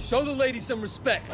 Show the lady some respect.